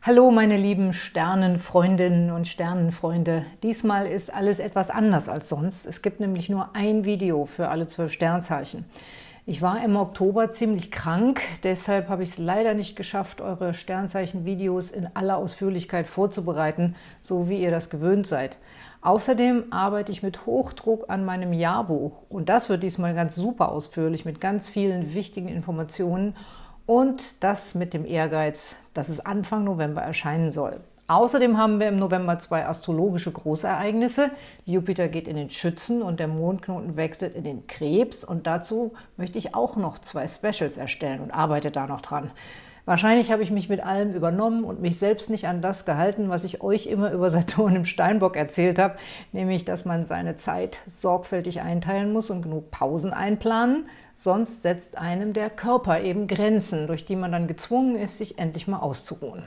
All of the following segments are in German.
Hallo meine lieben Sternenfreundinnen und Sternenfreunde. Diesmal ist alles etwas anders als sonst. Es gibt nämlich nur ein Video für alle zwölf Sternzeichen. Ich war im Oktober ziemlich krank, deshalb habe ich es leider nicht geschafft, eure Sternzeichen-Videos in aller Ausführlichkeit vorzubereiten, so wie ihr das gewöhnt seid. Außerdem arbeite ich mit Hochdruck an meinem Jahrbuch und das wird diesmal ganz super ausführlich mit ganz vielen wichtigen Informationen und das mit dem Ehrgeiz, dass es Anfang November erscheinen soll. Außerdem haben wir im November zwei astrologische Großereignisse. Jupiter geht in den Schützen und der Mondknoten wechselt in den Krebs. Und dazu möchte ich auch noch zwei Specials erstellen und arbeite da noch dran. Wahrscheinlich habe ich mich mit allem übernommen und mich selbst nicht an das gehalten, was ich euch immer über Saturn im Steinbock erzählt habe, nämlich, dass man seine Zeit sorgfältig einteilen muss und genug Pausen einplanen, sonst setzt einem der Körper eben Grenzen, durch die man dann gezwungen ist, sich endlich mal auszuruhen.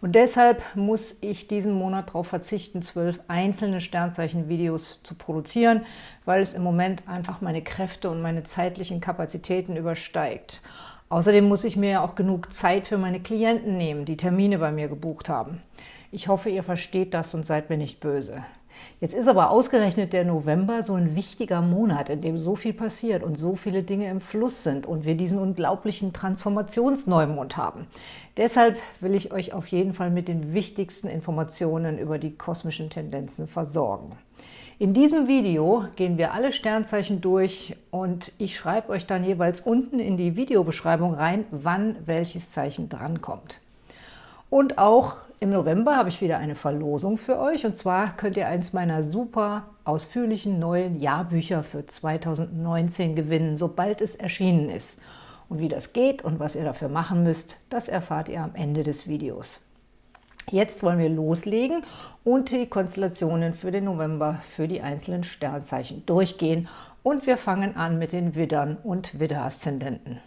Und deshalb muss ich diesen Monat darauf verzichten, zwölf einzelne Sternzeichen-Videos zu produzieren, weil es im Moment einfach meine Kräfte und meine zeitlichen Kapazitäten übersteigt. Außerdem muss ich mir ja auch genug Zeit für meine Klienten nehmen, die Termine bei mir gebucht haben. Ich hoffe, ihr versteht das und seid mir nicht böse. Jetzt ist aber ausgerechnet der November so ein wichtiger Monat, in dem so viel passiert und so viele Dinge im Fluss sind und wir diesen unglaublichen Transformationsneumond haben. Deshalb will ich euch auf jeden Fall mit den wichtigsten Informationen über die kosmischen Tendenzen versorgen. In diesem Video gehen wir alle Sternzeichen durch und ich schreibe euch dann jeweils unten in die Videobeschreibung rein, wann welches Zeichen drankommt. Und auch im November habe ich wieder eine Verlosung für euch. Und zwar könnt ihr eins meiner super ausführlichen neuen Jahrbücher für 2019 gewinnen, sobald es erschienen ist. Und wie das geht und was ihr dafür machen müsst, das erfahrt ihr am Ende des Videos. Jetzt wollen wir loslegen und die Konstellationen für den November für die einzelnen Sternzeichen durchgehen. Und wir fangen an mit den Widdern und Widder-Aszendenten.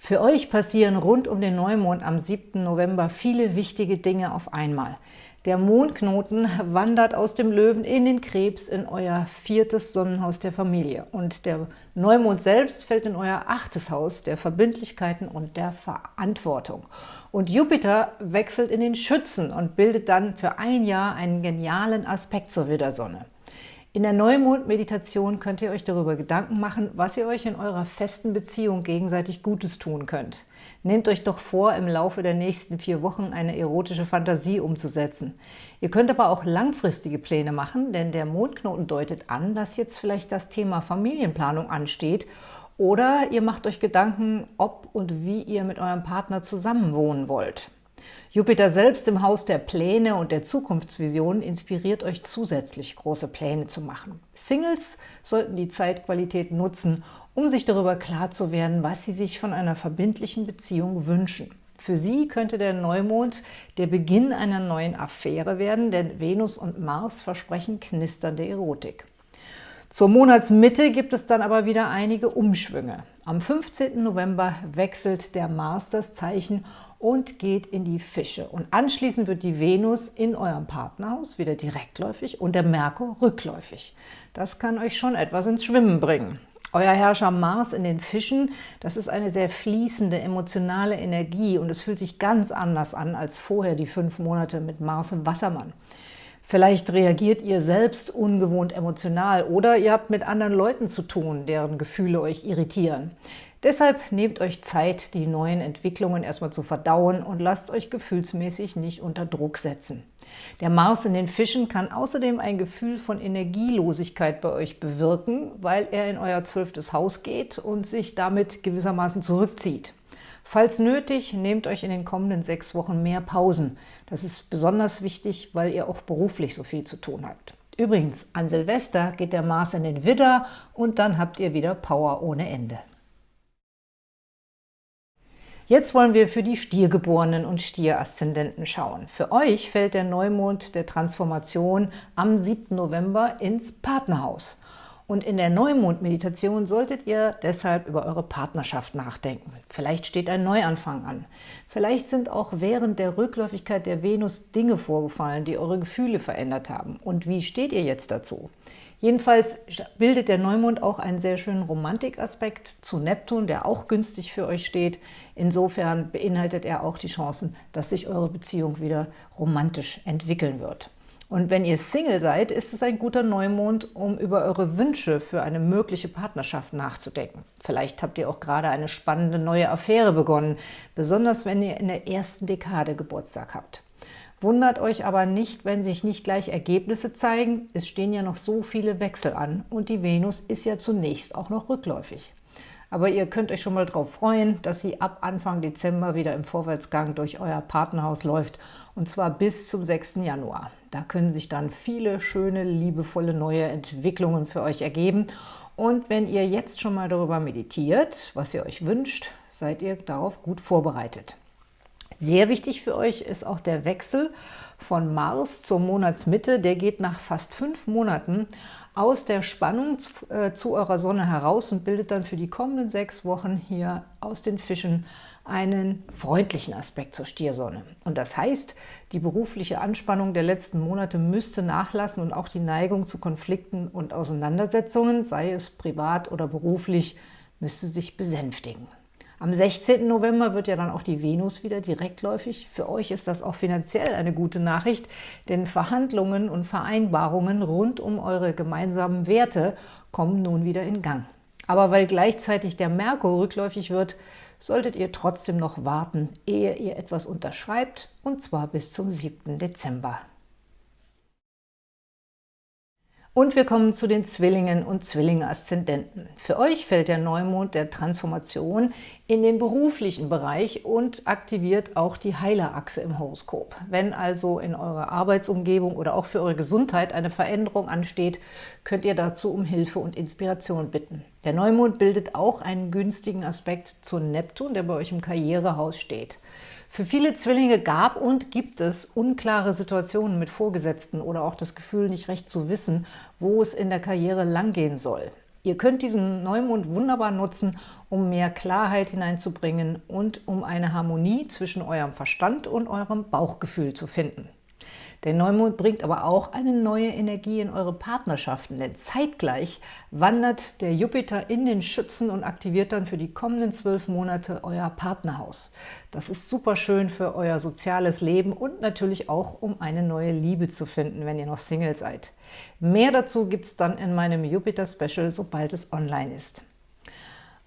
Für euch passieren rund um den Neumond am 7. November viele wichtige Dinge auf einmal. Der Mondknoten wandert aus dem Löwen in den Krebs in euer viertes Sonnenhaus der Familie. Und der Neumond selbst fällt in euer achtes Haus der Verbindlichkeiten und der Verantwortung. Und Jupiter wechselt in den Schützen und bildet dann für ein Jahr einen genialen Aspekt zur Widdersonne. In der Neumond-Meditation könnt ihr euch darüber Gedanken machen, was ihr euch in eurer festen Beziehung gegenseitig Gutes tun könnt. Nehmt euch doch vor, im Laufe der nächsten vier Wochen eine erotische Fantasie umzusetzen. Ihr könnt aber auch langfristige Pläne machen, denn der Mondknoten deutet an, dass jetzt vielleicht das Thema Familienplanung ansteht oder ihr macht euch Gedanken, ob und wie ihr mit eurem Partner zusammenwohnen wollt. Jupiter selbst im Haus der Pläne und der Zukunftsvisionen inspiriert euch zusätzlich, große Pläne zu machen. Singles sollten die Zeitqualität nutzen, um sich darüber klar zu werden, was sie sich von einer verbindlichen Beziehung wünschen. Für sie könnte der Neumond der Beginn einer neuen Affäre werden, denn Venus und Mars versprechen knisternde Erotik. Zur Monatsmitte gibt es dann aber wieder einige Umschwünge. Am 15. November wechselt der Mars das Zeichen und geht in die Fische. Und anschließend wird die Venus in eurem Partnerhaus wieder direktläufig und der Merkur rückläufig. Das kann euch schon etwas ins Schwimmen bringen. Euer Herrscher Mars in den Fischen, das ist eine sehr fließende, emotionale Energie und es fühlt sich ganz anders an als vorher die fünf Monate mit Mars im Wassermann. Vielleicht reagiert ihr selbst ungewohnt emotional oder ihr habt mit anderen Leuten zu tun, deren Gefühle euch irritieren. Deshalb nehmt euch Zeit, die neuen Entwicklungen erstmal zu verdauen und lasst euch gefühlsmäßig nicht unter Druck setzen. Der Mars in den Fischen kann außerdem ein Gefühl von Energielosigkeit bei euch bewirken, weil er in euer zwölftes Haus geht und sich damit gewissermaßen zurückzieht. Falls nötig, nehmt euch in den kommenden sechs Wochen mehr Pausen. Das ist besonders wichtig, weil ihr auch beruflich so viel zu tun habt. Übrigens, an Silvester geht der Mars in den Widder und dann habt ihr wieder Power ohne Ende. Jetzt wollen wir für die Stiergeborenen und Stieraszendenten schauen. Für euch fällt der Neumond der Transformation am 7. November ins Partnerhaus. Und in der Neumond-Meditation solltet ihr deshalb über eure Partnerschaft nachdenken. Vielleicht steht ein Neuanfang an. Vielleicht sind auch während der Rückläufigkeit der Venus Dinge vorgefallen, die eure Gefühle verändert haben. Und wie steht ihr jetzt dazu? Jedenfalls bildet der Neumond auch einen sehr schönen Romantikaspekt zu Neptun, der auch günstig für euch steht. Insofern beinhaltet er auch die Chancen, dass sich eure Beziehung wieder romantisch entwickeln wird. Und wenn ihr Single seid, ist es ein guter Neumond, um über eure Wünsche für eine mögliche Partnerschaft nachzudenken. Vielleicht habt ihr auch gerade eine spannende neue Affäre begonnen, besonders wenn ihr in der ersten Dekade Geburtstag habt. Wundert euch aber nicht, wenn sich nicht gleich Ergebnisse zeigen. Es stehen ja noch so viele Wechsel an und die Venus ist ja zunächst auch noch rückläufig. Aber ihr könnt euch schon mal darauf freuen, dass sie ab Anfang Dezember wieder im Vorwärtsgang durch euer Partnerhaus läuft, und zwar bis zum 6. Januar. Da können sich dann viele schöne, liebevolle neue Entwicklungen für euch ergeben. Und wenn ihr jetzt schon mal darüber meditiert, was ihr euch wünscht, seid ihr darauf gut vorbereitet. Sehr wichtig für euch ist auch der Wechsel von Mars zur Monatsmitte. Der geht nach fast fünf Monaten aus der Spannung äh, zu eurer Sonne heraus und bildet dann für die kommenden sechs Wochen hier aus den Fischen einen freundlichen Aspekt zur Stiersonne. Und das heißt, die berufliche Anspannung der letzten Monate müsste nachlassen und auch die Neigung zu Konflikten und Auseinandersetzungen, sei es privat oder beruflich, müsste sich besänftigen. Am 16. November wird ja dann auch die Venus wieder direktläufig. Für euch ist das auch finanziell eine gute Nachricht, denn Verhandlungen und Vereinbarungen rund um eure gemeinsamen Werte kommen nun wieder in Gang. Aber weil gleichzeitig der Merkur rückläufig wird, solltet ihr trotzdem noch warten, ehe ihr etwas unterschreibt, und zwar bis zum 7. Dezember. Und wir kommen zu den Zwillingen und Zwillinge-Aszendenten. Für euch fällt der Neumond der Transformation in den beruflichen Bereich und aktiviert auch die Heilerachse im Horoskop. Wenn also in eurer Arbeitsumgebung oder auch für eure Gesundheit eine Veränderung ansteht, könnt ihr dazu um Hilfe und Inspiration bitten. Der Neumond bildet auch einen günstigen Aspekt zu Neptun, der bei euch im Karrierehaus steht. Für viele Zwillinge gab und gibt es unklare Situationen mit Vorgesetzten oder auch das Gefühl, nicht recht zu wissen, wo es in der Karriere langgehen soll. Ihr könnt diesen Neumond wunderbar nutzen, um mehr Klarheit hineinzubringen und um eine Harmonie zwischen eurem Verstand und eurem Bauchgefühl zu finden. Der Neumond bringt aber auch eine neue Energie in eure Partnerschaften, denn zeitgleich wandert der Jupiter in den Schützen und aktiviert dann für die kommenden zwölf Monate euer Partnerhaus. Das ist super schön für euer soziales Leben und natürlich auch, um eine neue Liebe zu finden, wenn ihr noch Single seid. Mehr dazu gibt es dann in meinem Jupiter-Special, sobald es online ist.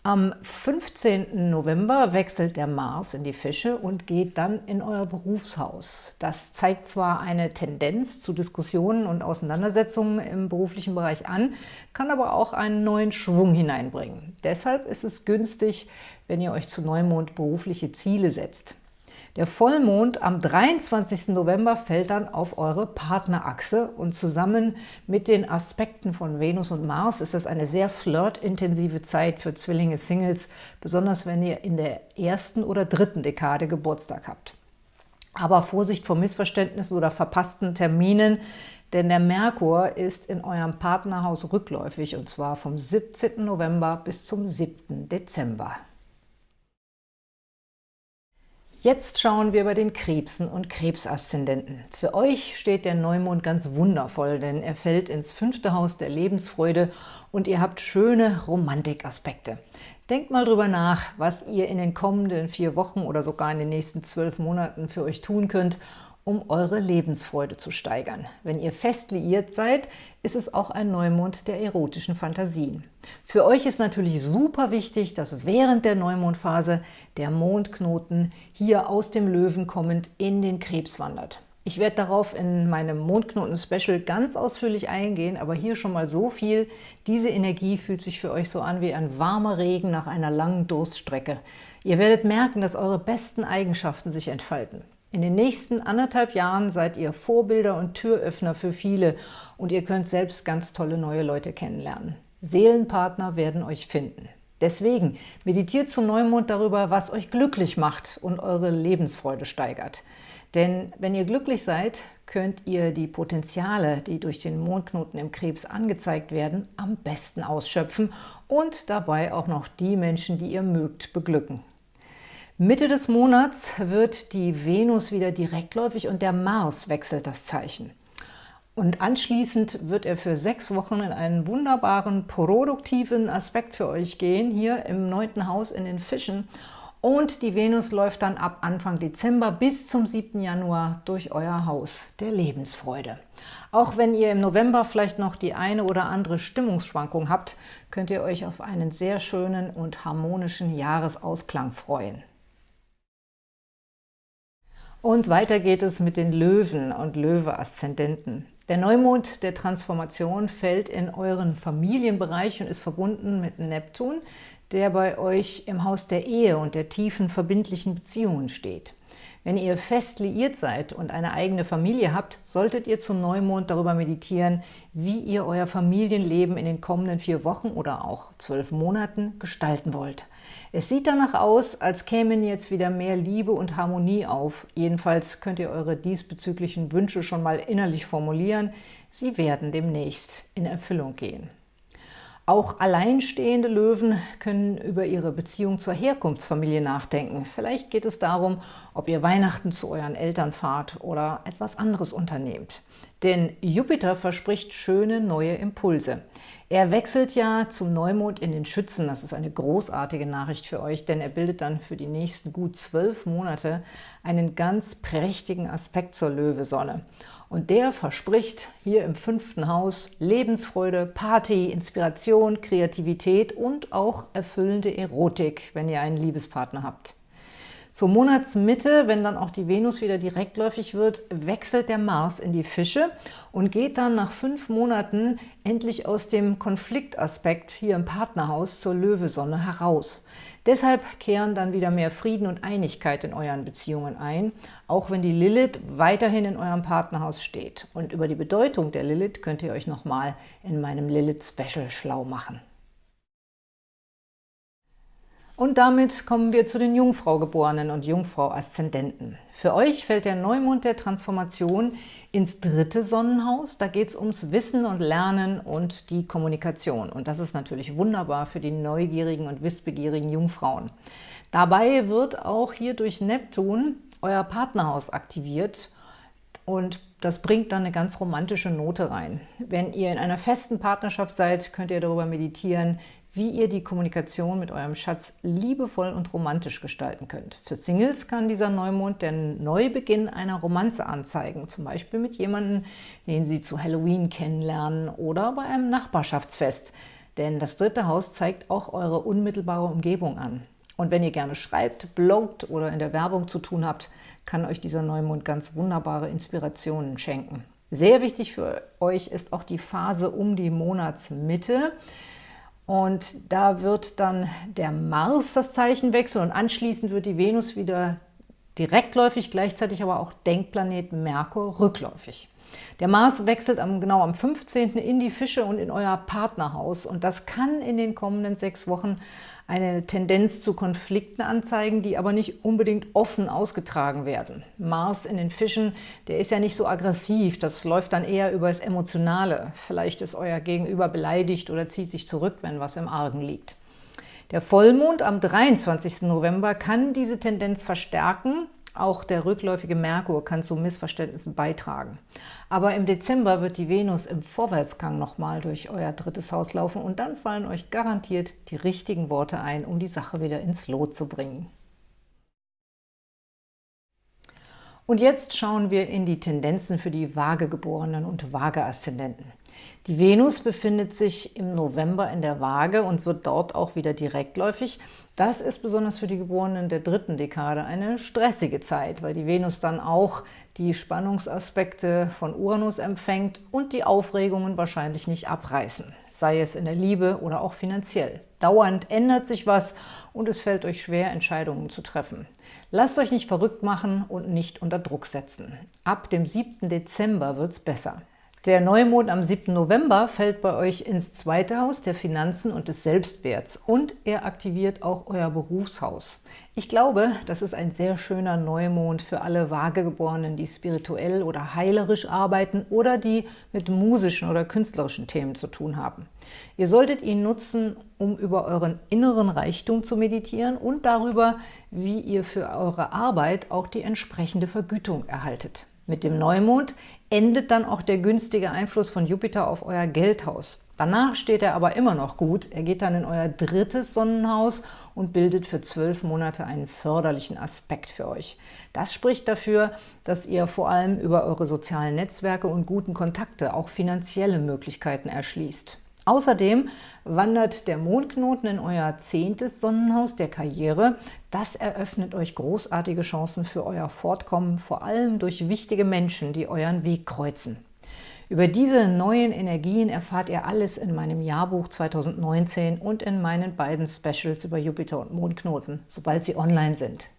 Am 15. November wechselt der Mars in die Fische und geht dann in euer Berufshaus. Das zeigt zwar eine Tendenz zu Diskussionen und Auseinandersetzungen im beruflichen Bereich an, kann aber auch einen neuen Schwung hineinbringen. Deshalb ist es günstig, wenn ihr euch zu Neumond berufliche Ziele setzt. Der Vollmond am 23. November fällt dann auf eure Partnerachse und zusammen mit den Aspekten von Venus und Mars ist das eine sehr flirtintensive Zeit für Zwillinge-Singles, besonders wenn ihr in der ersten oder dritten Dekade Geburtstag habt. Aber Vorsicht vor Missverständnissen oder verpassten Terminen, denn der Merkur ist in eurem Partnerhaus rückläufig und zwar vom 17. November bis zum 7. Dezember. Jetzt schauen wir bei den Krebsen und Krebsaszendenten. Für euch steht der Neumond ganz wundervoll, denn er fällt ins fünfte Haus der Lebensfreude und ihr habt schöne Romantikaspekte. Denkt mal drüber nach, was ihr in den kommenden vier Wochen oder sogar in den nächsten zwölf Monaten für euch tun könnt, um eure Lebensfreude zu steigern. Wenn ihr fest liiert seid, ist es auch ein Neumond der erotischen Fantasien. Für euch ist natürlich super wichtig, dass während der Neumondphase der Mondknoten hier aus dem Löwen kommend in den Krebs wandert. Ich werde darauf in meinem Mondknoten-Special ganz ausführlich eingehen, aber hier schon mal so viel. Diese Energie fühlt sich für euch so an wie ein warmer Regen nach einer langen Durststrecke. Ihr werdet merken, dass eure besten Eigenschaften sich entfalten. In den nächsten anderthalb Jahren seid ihr Vorbilder und Türöffner für viele und ihr könnt selbst ganz tolle neue Leute kennenlernen. Seelenpartner werden euch finden. Deswegen meditiert zum Neumond darüber, was euch glücklich macht und eure Lebensfreude steigert. Denn wenn ihr glücklich seid, könnt ihr die Potenziale, die durch den Mondknoten im Krebs angezeigt werden, am besten ausschöpfen und dabei auch noch die Menschen, die ihr mögt, beglücken. Mitte des Monats wird die Venus wieder direktläufig und der Mars wechselt das Zeichen. Und anschließend wird er für sechs Wochen in einen wunderbaren, produktiven Aspekt für euch gehen, hier im neunten Haus in den Fischen. Und die Venus läuft dann ab Anfang Dezember bis zum 7. Januar durch euer Haus der Lebensfreude. Auch wenn ihr im November vielleicht noch die eine oder andere Stimmungsschwankung habt, könnt ihr euch auf einen sehr schönen und harmonischen Jahresausklang freuen. Und weiter geht es mit den Löwen und Löwe-Aszendenten. Der Neumond der Transformation fällt in euren Familienbereich und ist verbunden mit Neptun, der bei euch im Haus der Ehe und der tiefen verbindlichen Beziehungen steht. Wenn ihr fest liiert seid und eine eigene Familie habt, solltet ihr zum Neumond darüber meditieren, wie ihr euer Familienleben in den kommenden vier Wochen oder auch zwölf Monaten gestalten wollt. Es sieht danach aus, als kämen jetzt wieder mehr Liebe und Harmonie auf. Jedenfalls könnt ihr eure diesbezüglichen Wünsche schon mal innerlich formulieren. Sie werden demnächst in Erfüllung gehen. Auch alleinstehende Löwen können über ihre Beziehung zur Herkunftsfamilie nachdenken. Vielleicht geht es darum, ob ihr Weihnachten zu euren Eltern fahrt oder etwas anderes unternehmt. Denn Jupiter verspricht schöne neue Impulse. Er wechselt ja zum Neumond in den Schützen. Das ist eine großartige Nachricht für euch, denn er bildet dann für die nächsten gut zwölf Monate einen ganz prächtigen Aspekt zur Löwesonne. Und der verspricht hier im fünften Haus Lebensfreude, Party, Inspiration, Kreativität und auch erfüllende Erotik, wenn ihr einen Liebespartner habt. Zur Monatsmitte, wenn dann auch die Venus wieder direktläufig wird, wechselt der Mars in die Fische und geht dann nach fünf Monaten endlich aus dem Konfliktaspekt hier im Partnerhaus zur Löwesonne heraus. Deshalb kehren dann wieder mehr Frieden und Einigkeit in euren Beziehungen ein, auch wenn die Lilith weiterhin in eurem Partnerhaus steht. Und über die Bedeutung der Lilith könnt ihr euch nochmal in meinem Lilith-Special schlau machen. Und damit kommen wir zu den Jungfrau-Geborenen und Jungfrau-Aszendenten. Für euch fällt der Neumond der Transformation ins dritte Sonnenhaus. Da geht es ums Wissen und Lernen und die Kommunikation. Und das ist natürlich wunderbar für die neugierigen und wissbegierigen Jungfrauen. Dabei wird auch hier durch Neptun euer Partnerhaus aktiviert und das bringt dann eine ganz romantische Note rein. Wenn ihr in einer festen Partnerschaft seid, könnt ihr darüber meditieren, wie ihr die Kommunikation mit eurem Schatz liebevoll und romantisch gestalten könnt. Für Singles kann dieser Neumond den Neubeginn einer Romanze anzeigen, zum Beispiel mit jemandem, den sie zu Halloween kennenlernen oder bei einem Nachbarschaftsfest. Denn das dritte Haus zeigt auch eure unmittelbare Umgebung an. Und wenn ihr gerne schreibt, bloggt oder in der Werbung zu tun habt, kann euch dieser Neumond ganz wunderbare Inspirationen schenken. Sehr wichtig für euch ist auch die Phase um die Monatsmitte. Und da wird dann der Mars das Zeichen wechseln und anschließend wird die Venus wieder direktläufig, gleichzeitig aber auch Denkplanet Merkur rückläufig. Der Mars wechselt am, genau am 15. in die Fische und in euer Partnerhaus und das kann in den kommenden sechs Wochen eine Tendenz zu Konflikten anzeigen, die aber nicht unbedingt offen ausgetragen werden. Mars in den Fischen, der ist ja nicht so aggressiv, das läuft dann eher über das Emotionale. Vielleicht ist euer Gegenüber beleidigt oder zieht sich zurück, wenn was im Argen liegt. Der Vollmond am 23. November kann diese Tendenz verstärken auch der rückläufige Merkur kann zu Missverständnissen beitragen. Aber im Dezember wird die Venus im Vorwärtsgang nochmal durch euer drittes Haus laufen und dann fallen euch garantiert die richtigen Worte ein, um die Sache wieder ins Lot zu bringen. Und jetzt schauen wir in die Tendenzen für die Waagegeborenen und Waage-Aszendenten. Die Venus befindet sich im November in der Waage und wird dort auch wieder direktläufig. Das ist besonders für die Geborenen der dritten Dekade eine stressige Zeit, weil die Venus dann auch die Spannungsaspekte von Uranus empfängt und die Aufregungen wahrscheinlich nicht abreißen, sei es in der Liebe oder auch finanziell. Dauernd ändert sich was und es fällt euch schwer, Entscheidungen zu treffen. Lasst euch nicht verrückt machen und nicht unter Druck setzen. Ab dem 7. Dezember wird es besser. Der Neumond am 7. November fällt bei euch ins zweite Haus der Finanzen und des Selbstwerts und er aktiviert auch euer Berufshaus. Ich glaube, das ist ein sehr schöner Neumond für alle Vagegeborenen, die spirituell oder heilerisch arbeiten oder die mit musischen oder künstlerischen Themen zu tun haben. Ihr solltet ihn nutzen, um über euren inneren Reichtum zu meditieren und darüber, wie ihr für eure Arbeit auch die entsprechende Vergütung erhaltet. Mit dem Neumond endet dann auch der günstige Einfluss von Jupiter auf euer Geldhaus. Danach steht er aber immer noch gut. Er geht dann in euer drittes Sonnenhaus und bildet für zwölf Monate einen förderlichen Aspekt für euch. Das spricht dafür, dass ihr vor allem über eure sozialen Netzwerke und guten Kontakte auch finanzielle Möglichkeiten erschließt. Außerdem wandert der Mondknoten in euer zehntes Sonnenhaus der Karriere. Das eröffnet euch großartige Chancen für euer Fortkommen, vor allem durch wichtige Menschen, die euren Weg kreuzen. Über diese neuen Energien erfahrt ihr alles in meinem Jahrbuch 2019 und in meinen beiden Specials über Jupiter und Mondknoten, sobald sie online sind.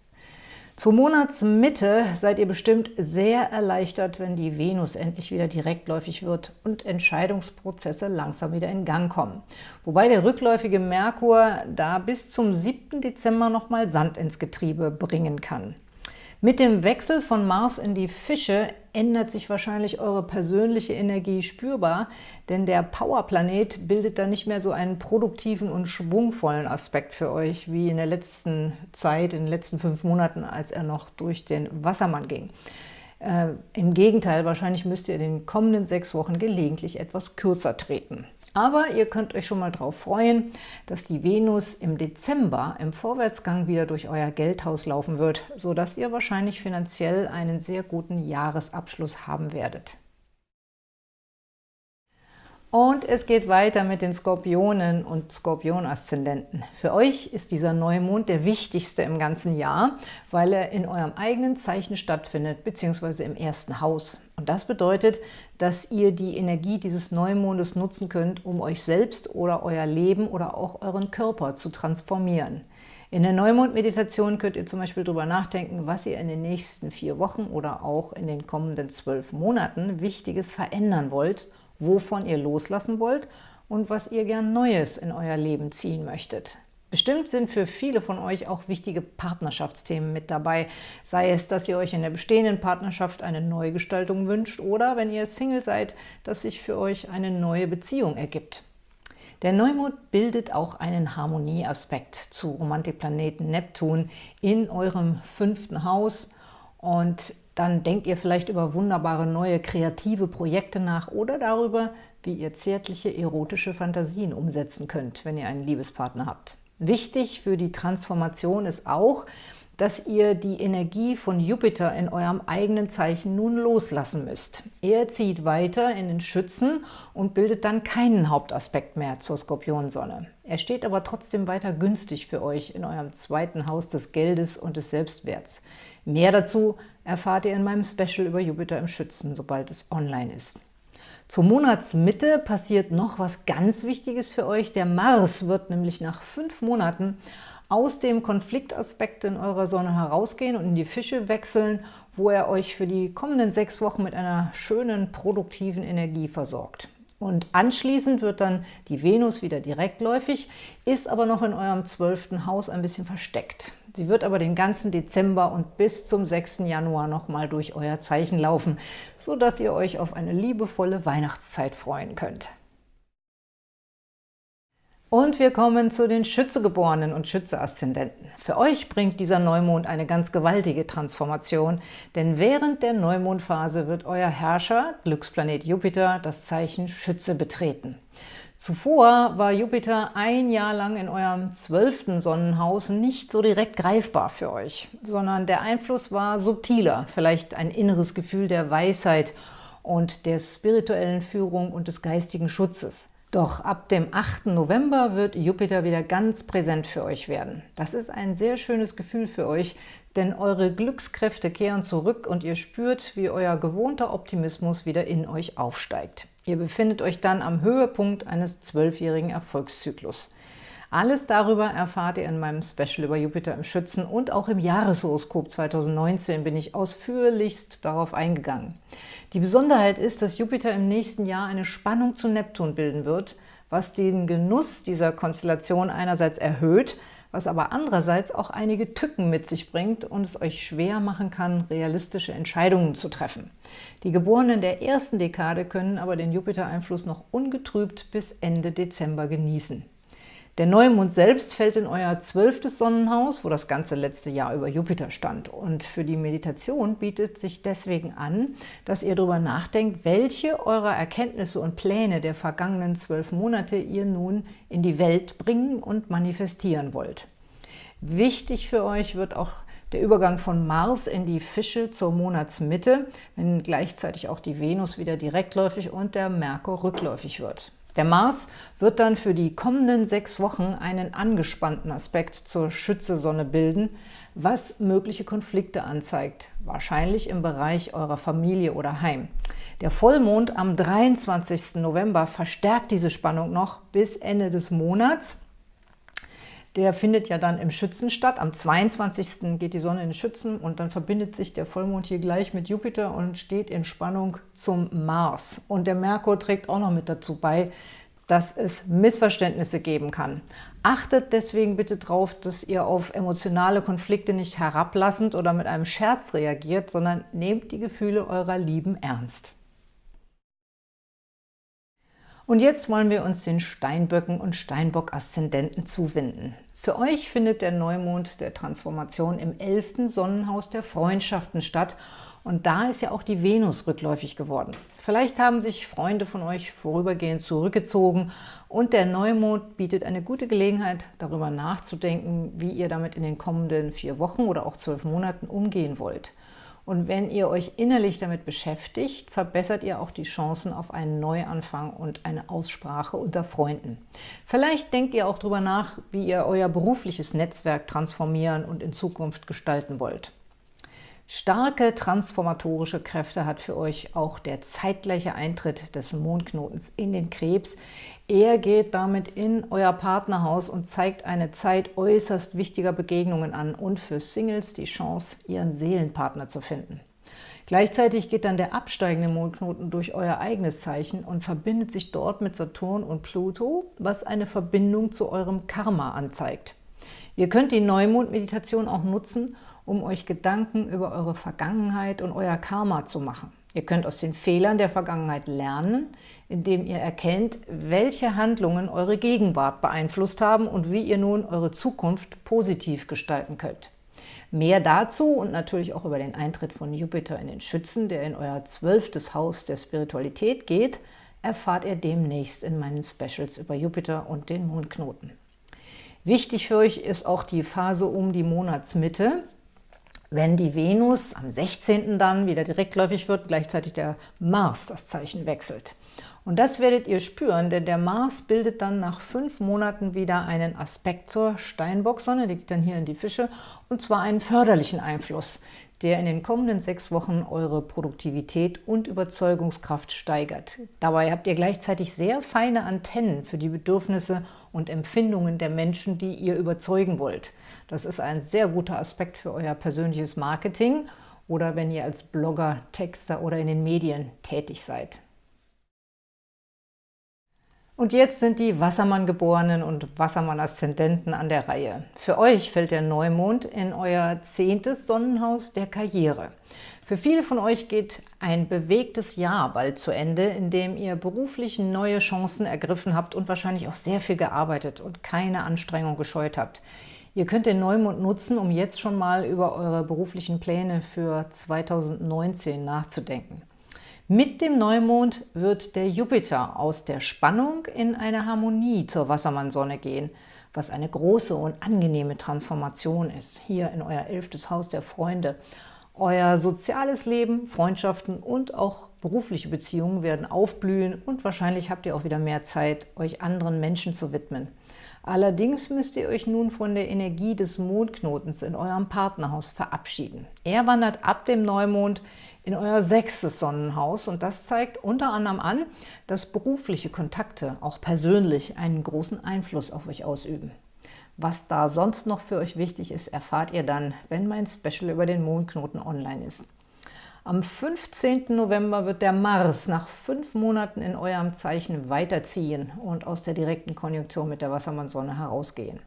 Zur Monatsmitte seid ihr bestimmt sehr erleichtert, wenn die Venus endlich wieder direktläufig wird und Entscheidungsprozesse langsam wieder in Gang kommen. Wobei der rückläufige Merkur da bis zum 7. Dezember nochmal Sand ins Getriebe bringen kann. Mit dem Wechsel von Mars in die Fische ändert sich wahrscheinlich eure persönliche Energie spürbar, denn der Powerplanet bildet dann nicht mehr so einen produktiven und schwungvollen Aspekt für euch, wie in der letzten Zeit, in den letzten fünf Monaten, als er noch durch den Wassermann ging. Äh, Im Gegenteil, wahrscheinlich müsst ihr in den kommenden sechs Wochen gelegentlich etwas kürzer treten. Aber ihr könnt euch schon mal darauf freuen, dass die Venus im Dezember im Vorwärtsgang wieder durch euer Geldhaus laufen wird, sodass ihr wahrscheinlich finanziell einen sehr guten Jahresabschluss haben werdet. Und es geht weiter mit den Skorpionen und Skorpion-Aszendenten. Für euch ist dieser Neumond der wichtigste im ganzen Jahr, weil er in eurem eigenen Zeichen stattfindet, beziehungsweise im ersten Haus. Und das bedeutet, dass ihr die Energie dieses Neumondes nutzen könnt, um euch selbst oder euer Leben oder auch euren Körper zu transformieren. In der Neumond-Meditation könnt ihr zum Beispiel darüber nachdenken, was ihr in den nächsten vier Wochen oder auch in den kommenden zwölf Monaten Wichtiges verändern wollt – wovon ihr loslassen wollt und was ihr gern Neues in euer Leben ziehen möchtet. Bestimmt sind für viele von euch auch wichtige Partnerschaftsthemen mit dabei, sei es, dass ihr euch in der bestehenden Partnerschaft eine Neugestaltung wünscht oder, wenn ihr Single seid, dass sich für euch eine neue Beziehung ergibt. Der Neumond bildet auch einen Harmonieaspekt zu Romantikplaneten Neptun in eurem fünften Haus und dann denkt ihr vielleicht über wunderbare neue kreative Projekte nach oder darüber, wie ihr zärtliche erotische Fantasien umsetzen könnt, wenn ihr einen Liebespartner habt. Wichtig für die Transformation ist auch, dass ihr die Energie von Jupiter in eurem eigenen Zeichen nun loslassen müsst. Er zieht weiter in den Schützen und bildet dann keinen Hauptaspekt mehr zur Skorpionsonne. Er steht aber trotzdem weiter günstig für euch in eurem zweiten Haus des Geldes und des Selbstwerts. Mehr dazu erfahrt ihr in meinem Special über Jupiter im Schützen, sobald es online ist. Zur Monatsmitte passiert noch was ganz Wichtiges für euch. Der Mars wird nämlich nach fünf Monaten aus dem Konfliktaspekt in eurer Sonne herausgehen und in die Fische wechseln, wo er euch für die kommenden sechs Wochen mit einer schönen, produktiven Energie versorgt. Und anschließend wird dann die Venus wieder direktläufig, ist aber noch in eurem zwölften Haus ein bisschen versteckt. Sie wird aber den ganzen Dezember und bis zum 6. Januar nochmal durch euer Zeichen laufen, sodass ihr euch auf eine liebevolle Weihnachtszeit freuen könnt. Und wir kommen zu den Schützegeborenen und Schütze-Aszendenten. Für euch bringt dieser Neumond eine ganz gewaltige Transformation, denn während der Neumondphase wird euer Herrscher, Glücksplanet Jupiter, das Zeichen Schütze betreten. Zuvor war Jupiter ein Jahr lang in eurem zwölften Sonnenhaus nicht so direkt greifbar für euch, sondern der Einfluss war subtiler, vielleicht ein inneres Gefühl der Weisheit und der spirituellen Führung und des geistigen Schutzes. Doch ab dem 8. November wird Jupiter wieder ganz präsent für euch werden. Das ist ein sehr schönes Gefühl für euch, denn eure Glückskräfte kehren zurück und ihr spürt, wie euer gewohnter Optimismus wieder in euch aufsteigt. Ihr befindet euch dann am Höhepunkt eines zwölfjährigen Erfolgszyklus. Alles darüber erfahrt ihr in meinem Special über Jupiter im Schützen und auch im Jahreshoroskop 2019 bin ich ausführlichst darauf eingegangen. Die Besonderheit ist, dass Jupiter im nächsten Jahr eine Spannung zu Neptun bilden wird, was den Genuss dieser Konstellation einerseits erhöht, was aber andererseits auch einige Tücken mit sich bringt und es euch schwer machen kann, realistische Entscheidungen zu treffen. Die Geborenen der ersten Dekade können aber den Jupiter-Einfluss noch ungetrübt bis Ende Dezember genießen. Der Neumond selbst fällt in euer zwölftes Sonnenhaus, wo das ganze letzte Jahr über Jupiter stand. Und für die Meditation bietet sich deswegen an, dass ihr darüber nachdenkt, welche eurer Erkenntnisse und Pläne der vergangenen zwölf Monate ihr nun in die Welt bringen und manifestieren wollt. Wichtig für euch wird auch der Übergang von Mars in die Fische zur Monatsmitte, wenn gleichzeitig auch die Venus wieder direktläufig und der Merkur rückläufig wird. Der Mars wird dann für die kommenden sechs Wochen einen angespannten Aspekt zur Schützesonne bilden, was mögliche Konflikte anzeigt, wahrscheinlich im Bereich eurer Familie oder Heim. Der Vollmond am 23. November verstärkt diese Spannung noch bis Ende des Monats. Der findet ja dann im Schützen statt. Am 22. geht die Sonne in den Schützen und dann verbindet sich der Vollmond hier gleich mit Jupiter und steht in Spannung zum Mars. Und der Merkur trägt auch noch mit dazu bei, dass es Missverständnisse geben kann. Achtet deswegen bitte darauf, dass ihr auf emotionale Konflikte nicht herablassend oder mit einem Scherz reagiert, sondern nehmt die Gefühle eurer Lieben ernst. Und jetzt wollen wir uns den Steinböcken und Steinbock-Aszendenten zuwenden. Für euch findet der Neumond der Transformation im 11. Sonnenhaus der Freundschaften statt und da ist ja auch die Venus rückläufig geworden. Vielleicht haben sich Freunde von euch vorübergehend zurückgezogen und der Neumond bietet eine gute Gelegenheit, darüber nachzudenken, wie ihr damit in den kommenden vier Wochen oder auch zwölf Monaten umgehen wollt. Und wenn ihr euch innerlich damit beschäftigt, verbessert ihr auch die Chancen auf einen Neuanfang und eine Aussprache unter Freunden. Vielleicht denkt ihr auch darüber nach, wie ihr euer berufliches Netzwerk transformieren und in Zukunft gestalten wollt. Starke transformatorische Kräfte hat für euch auch der zeitgleiche Eintritt des Mondknotens in den Krebs. Er geht damit in euer Partnerhaus und zeigt eine Zeit äußerst wichtiger Begegnungen an und für Singles die Chance, ihren Seelenpartner zu finden. Gleichzeitig geht dann der absteigende Mondknoten durch euer eigenes Zeichen und verbindet sich dort mit Saturn und Pluto, was eine Verbindung zu eurem Karma anzeigt. Ihr könnt die Neumond-Meditation auch nutzen, um euch Gedanken über eure Vergangenheit und euer Karma zu machen. Ihr könnt aus den Fehlern der Vergangenheit lernen, indem ihr erkennt, welche Handlungen eure Gegenwart beeinflusst haben und wie ihr nun eure Zukunft positiv gestalten könnt. Mehr dazu und natürlich auch über den Eintritt von Jupiter in den Schützen, der in euer zwölftes Haus der Spiritualität geht, erfahrt ihr demnächst in meinen Specials über Jupiter und den Mondknoten. Wichtig für euch ist auch die Phase um die Monatsmitte, wenn die Venus am 16. dann wieder direktläufig wird, gleichzeitig der Mars das Zeichen wechselt. Und das werdet ihr spüren, denn der Mars bildet dann nach fünf Monaten wieder einen Aspekt zur Steinbock-Sonne, die geht dann hier in die Fische, und zwar einen förderlichen Einfluss, der in den kommenden sechs Wochen eure Produktivität und Überzeugungskraft steigert. Dabei habt ihr gleichzeitig sehr feine Antennen für die Bedürfnisse und Empfindungen der Menschen, die ihr überzeugen wollt. Das ist ein sehr guter Aspekt für euer persönliches Marketing oder wenn ihr als Blogger, Texter oder in den Medien tätig seid. Und jetzt sind die Wassermann-Geborenen und Wassermann-Aszendenten an der Reihe. Für euch fällt der Neumond in euer zehntes Sonnenhaus der Karriere. Für viele von euch geht ein bewegtes Jahr bald zu Ende, in dem ihr beruflich neue Chancen ergriffen habt und wahrscheinlich auch sehr viel gearbeitet und keine Anstrengung gescheut habt. Ihr könnt den Neumond nutzen, um jetzt schon mal über eure beruflichen Pläne für 2019 nachzudenken. Mit dem Neumond wird der Jupiter aus der Spannung in eine Harmonie zur Wassermannsonne gehen, was eine große und angenehme Transformation ist, hier in euer elftes Haus der Freunde. Euer soziales Leben, Freundschaften und auch berufliche Beziehungen werden aufblühen und wahrscheinlich habt ihr auch wieder mehr Zeit, euch anderen Menschen zu widmen. Allerdings müsst ihr euch nun von der Energie des Mondknotens in eurem Partnerhaus verabschieden. Er wandert ab dem Neumond in euer sechstes Sonnenhaus und das zeigt unter anderem an, dass berufliche Kontakte auch persönlich einen großen Einfluss auf euch ausüben. Was da sonst noch für euch wichtig ist, erfahrt ihr dann, wenn mein Special über den Mondknoten online ist. Am 15. November wird der Mars nach fünf Monaten in eurem Zeichen weiterziehen und aus der direkten Konjunktion mit der Wassermannsonne herausgehen.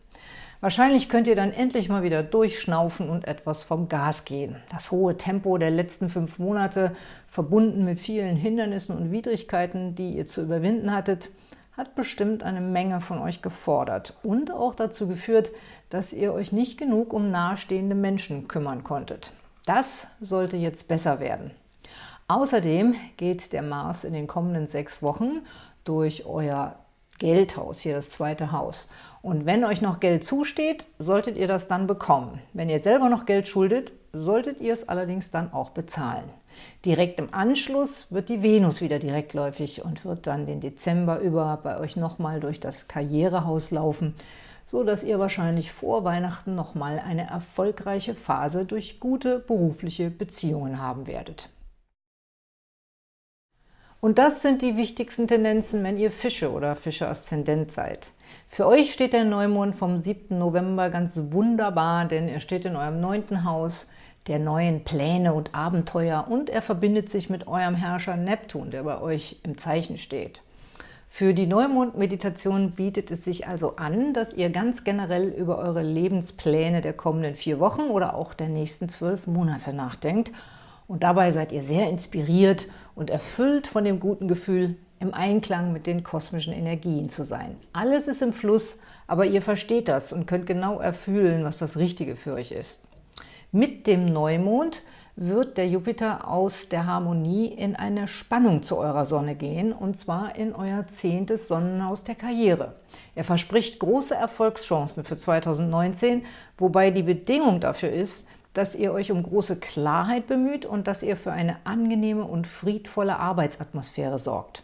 Wahrscheinlich könnt ihr dann endlich mal wieder durchschnaufen und etwas vom Gas gehen. Das hohe Tempo der letzten fünf Monate, verbunden mit vielen Hindernissen und Widrigkeiten, die ihr zu überwinden hattet, hat bestimmt eine Menge von euch gefordert und auch dazu geführt, dass ihr euch nicht genug um nahestehende Menschen kümmern konntet. Das sollte jetzt besser werden. Außerdem geht der Mars in den kommenden sechs Wochen durch euer Geldhaus, hier das zweite Haus. Und wenn euch noch Geld zusteht, solltet ihr das dann bekommen. Wenn ihr selber noch Geld schuldet, solltet ihr es allerdings dann auch bezahlen. Direkt im Anschluss wird die Venus wieder direktläufig und wird dann den Dezember über bei euch nochmal durch das Karrierehaus laufen, so dass ihr wahrscheinlich vor Weihnachten nochmal eine erfolgreiche Phase durch gute berufliche Beziehungen haben werdet. Und das sind die wichtigsten Tendenzen, wenn ihr Fische oder Fische-Aszendent seid. Für euch steht der Neumond vom 7. November ganz wunderbar, denn er steht in eurem neunten Haus der neuen Pläne und Abenteuer und er verbindet sich mit eurem Herrscher Neptun, der bei euch im Zeichen steht. Für die Neumond-Meditation bietet es sich also an, dass ihr ganz generell über eure Lebenspläne der kommenden vier Wochen oder auch der nächsten zwölf Monate nachdenkt. Und dabei seid ihr sehr inspiriert und erfüllt von dem guten Gefühl, im Einklang mit den kosmischen Energien zu sein. Alles ist im Fluss, aber ihr versteht das und könnt genau erfühlen, was das Richtige für euch ist. Mit dem Neumond wird der Jupiter aus der Harmonie in eine Spannung zu eurer Sonne gehen, und zwar in euer zehntes Sonnenhaus der Karriere. Er verspricht große Erfolgschancen für 2019, wobei die Bedingung dafür ist, dass ihr euch um große Klarheit bemüht und dass ihr für eine angenehme und friedvolle Arbeitsatmosphäre sorgt.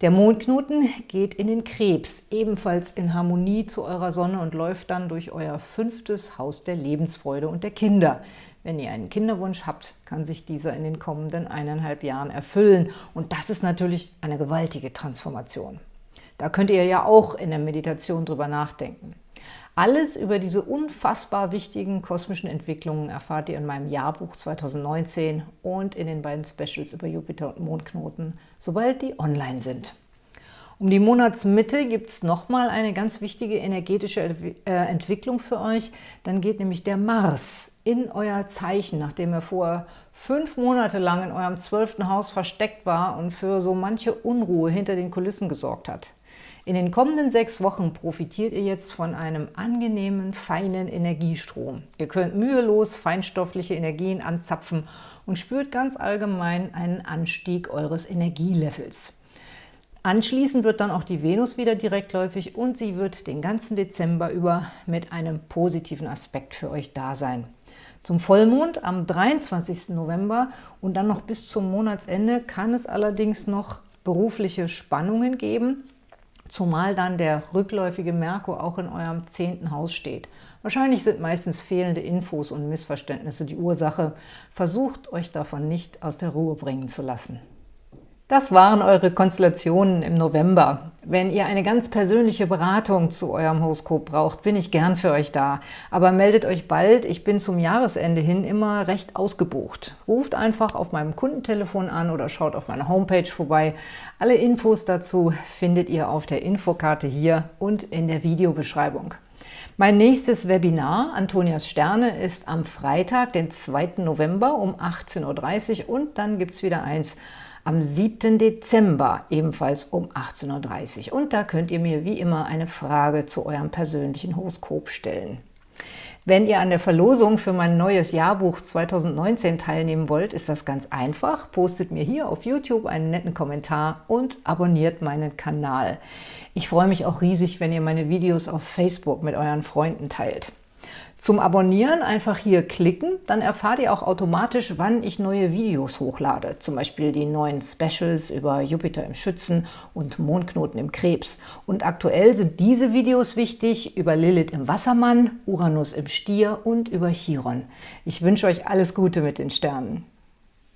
Der Mondknoten geht in den Krebs, ebenfalls in Harmonie zu eurer Sonne und läuft dann durch euer fünftes Haus der Lebensfreude und der Kinder. Wenn ihr einen Kinderwunsch habt, kann sich dieser in den kommenden eineinhalb Jahren erfüllen. Und das ist natürlich eine gewaltige Transformation. Da könnt ihr ja auch in der Meditation drüber nachdenken. Alles über diese unfassbar wichtigen kosmischen Entwicklungen erfahrt ihr in meinem Jahrbuch 2019 und in den beiden Specials über Jupiter und Mondknoten, sobald die online sind. Um die Monatsmitte gibt es nochmal eine ganz wichtige energetische äh, Entwicklung für euch. Dann geht nämlich der Mars in euer Zeichen, nachdem er vorher fünf Monate lang in eurem zwölften Haus versteckt war und für so manche Unruhe hinter den Kulissen gesorgt hat. In den kommenden sechs Wochen profitiert ihr jetzt von einem angenehmen, feinen Energiestrom. Ihr könnt mühelos feinstoffliche Energien anzapfen und spürt ganz allgemein einen Anstieg eures Energielevels. Anschließend wird dann auch die Venus wieder direktläufig und sie wird den ganzen Dezember über mit einem positiven Aspekt für euch da sein. Zum Vollmond am 23. November und dann noch bis zum Monatsende kann es allerdings noch berufliche Spannungen geben, zumal dann der rückläufige Merkur auch in eurem zehnten Haus steht. Wahrscheinlich sind meistens fehlende Infos und Missverständnisse die Ursache. Versucht, euch davon nicht aus der Ruhe bringen zu lassen. Das waren eure Konstellationen im November. Wenn ihr eine ganz persönliche Beratung zu eurem Horoskop braucht, bin ich gern für euch da. Aber meldet euch bald, ich bin zum Jahresende hin immer recht ausgebucht. Ruft einfach auf meinem Kundentelefon an oder schaut auf meiner Homepage vorbei. Alle Infos dazu findet ihr auf der Infokarte hier und in der Videobeschreibung. Mein nächstes Webinar, Antonias Sterne, ist am Freitag, den 2. November um 18.30 Uhr und dann gibt es wieder eins am 7. Dezember, ebenfalls um 18.30 Uhr. Und da könnt ihr mir wie immer eine Frage zu eurem persönlichen Horoskop stellen. Wenn ihr an der Verlosung für mein neues Jahrbuch 2019 teilnehmen wollt, ist das ganz einfach. Postet mir hier auf YouTube einen netten Kommentar und abonniert meinen Kanal. Ich freue mich auch riesig, wenn ihr meine Videos auf Facebook mit euren Freunden teilt. Zum Abonnieren einfach hier klicken, dann erfahrt ihr auch automatisch, wann ich neue Videos hochlade, zum Beispiel die neuen Specials über Jupiter im Schützen und Mondknoten im Krebs. Und aktuell sind diese Videos wichtig über Lilith im Wassermann, Uranus im Stier und über Chiron. Ich wünsche euch alles Gute mit den Sternen.